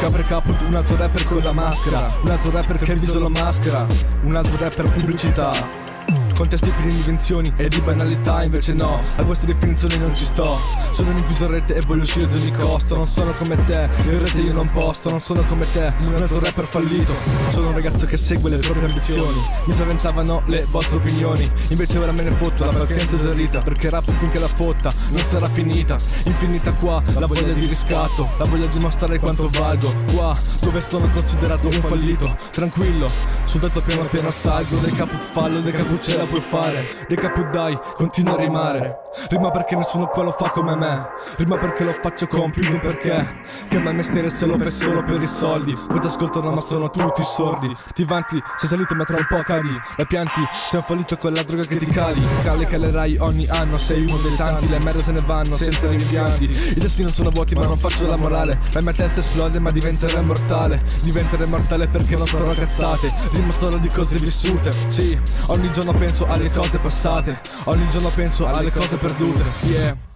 Capre caput, un altro rapper con la maschera. Un altro rapper che il viso lo maschera. Un altro rapper pubblicità Contesti pieni di invenzioni e di banalità Invece no, a queste definizioni non ci sto. Sono in rete e voglio uscire ad ogni costo. Non sono come te, in rete io non posto. Non sono come te, un altro rapper fallito. Sono un ragazzo che segue le proprie ambizioni. Mi spaventavano le vostre opinioni. Invece ora me ne fotto, la pazienza esaurita Perché rap finché la fotta non sarà finita. Infinita qua, la voglia di riscatto La voglia di mostrare quanto valgo. Qua, dove sono considerato un fallito. Tranquillo, sul tetto piano piano salgo Del caput fallo, del caput la puoi fare. Dei caput dai, continua a rimare. Rima perché nessuno qua lo fa come me. Rima perché lo faccio con più di un perché. Che a me mestiere se lo fai solo per i soldi. Voi ti ascoltano ma sono tutti sordi. Ti vanti, sei salito ma tra un po' cadi La pianti, sei un fallito con la droga che ti cali. Cale calerai ogni anno, sei uno dei tanti. Le merda se ne vanno senza rimpianti. I destini sono vuoti ma non faccio la morale. La mia testa esplode ma diventerò immortale. Diventerò immortale perché non sparo cazzate Rimo solo di cose vissute. Sì, ogni giorno penso alle cose passate. Ogni giorno penso alle cose perdute. Yeah